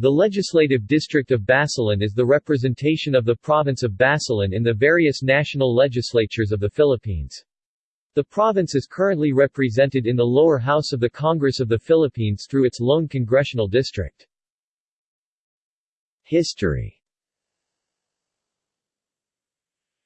The legislative district of Basilan is the representation of the province of Basilan in the various national legislatures of the Philippines. The province is currently represented in the lower house of the Congress of the Philippines through its lone congressional district. History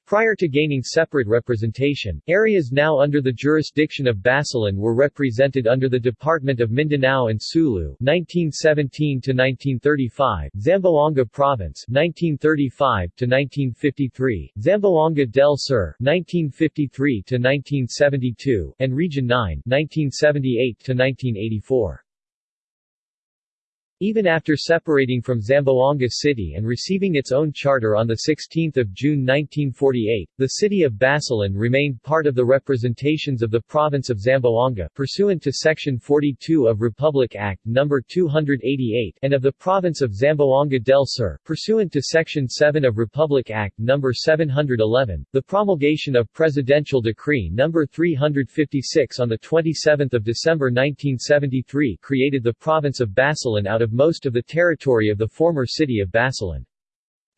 Prior to gaining separate representation, areas now under the jurisdiction of Basilan were represented under the Department of Mindanao and Sulu 1917 to 1935, Zamboanga Province 1935 to 1953, Zamboanga del Sur 1953 to 1972, and Region 9 1978 to 1984. Even after separating from Zamboanga City and receiving its own charter on 16 June 1948, the city of Basilan remained part of the representations of the province of Zamboanga pursuant to Section 42 of Republic Act No. 288 and of the province of Zamboanga del Sur pursuant to Section 7 of Republic Act No. 711, the promulgation of Presidential Decree No. 356 on 27 December 1973 created the province of Basilan out of of most of the territory of the former city of Basilan.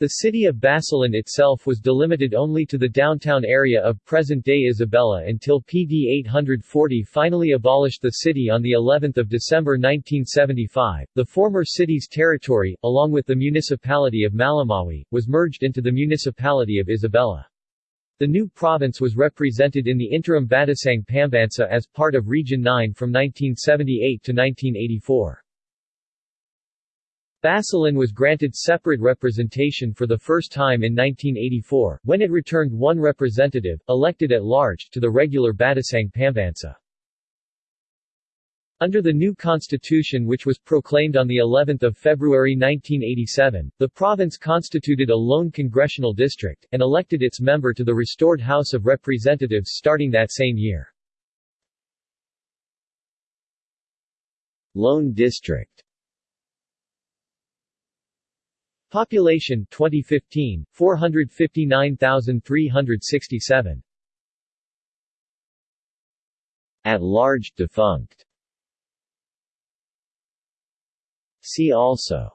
The city of Basilan itself was delimited only to the downtown area of present-day Isabela until PD 840 finally abolished the city on the 11th of December 1975. The former city's territory, along with the municipality of Malamawi, was merged into the municipality of Isabela. The new province was represented in the interim Batasang Pambansa as part of Region 9 from 1978 to 1984. Basilan was granted separate representation for the first time in 1984, when it returned one representative, elected at large, to the regular Batasang Pambansa. Under the new constitution which was proclaimed on the 11th of February 1987, the province constituted a lone congressional district, and elected its member to the restored House of Representatives starting that same year. Lone district Population 2015 459,367 At large defunct. See also.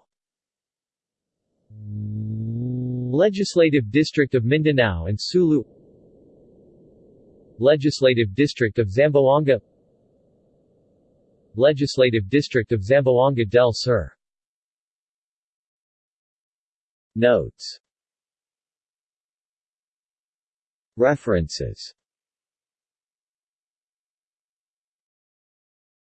Legislative District of Mindanao and Sulu. Legislative District of Zamboanga. Legislative District of Zamboanga del Sur Notes. References